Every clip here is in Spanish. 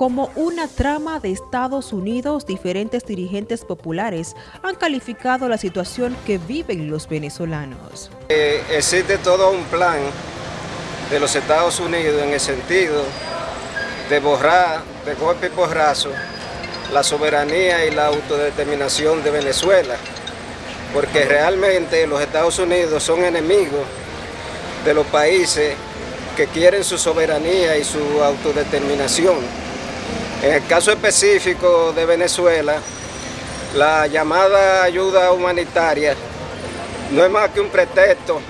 como una trama de Estados Unidos, diferentes dirigentes populares han calificado la situación que viven los venezolanos. Eh, existe todo un plan de los Estados Unidos en el sentido de borrar de golpe y porrazo la soberanía y la autodeterminación de Venezuela, porque realmente los Estados Unidos son enemigos de los países que quieren su soberanía y su autodeterminación. En el caso específico de Venezuela, la llamada ayuda humanitaria no es más que un pretexto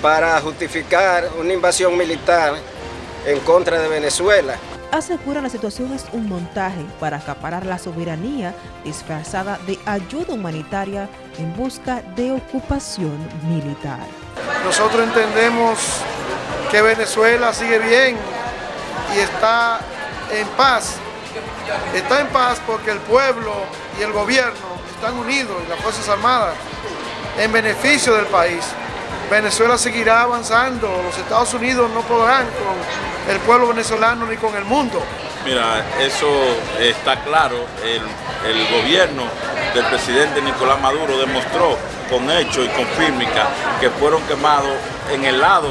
para justificar una invasión militar en contra de Venezuela. Aseguran la situación es un montaje para acaparar la soberanía disfrazada de ayuda humanitaria en busca de ocupación militar. Nosotros entendemos que Venezuela sigue bien y está en paz. Está en paz porque el pueblo y el gobierno están unidos y las Fuerzas Armadas en beneficio del país. Venezuela seguirá avanzando, los Estados Unidos no podrán con el pueblo venezolano ni con el mundo. Mira, eso está claro, el, gobierno del presidente Nicolás Maduro demostró con hechos y con fílmica que fueron quemados en el lado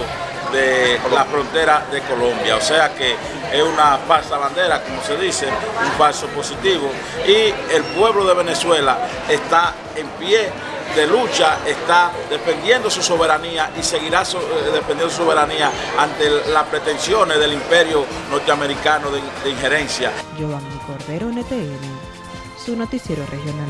de la frontera de Colombia. O sea que es una falsa bandera, como se dice, un falso positivo. Y el pueblo de Venezuela está en pie de lucha, está defendiendo su soberanía y seguirá eh, defendiendo su soberanía ante las pretensiones del imperio norteamericano de, de injerencia. Giovanni Cordero, NTN, su noticiero regional.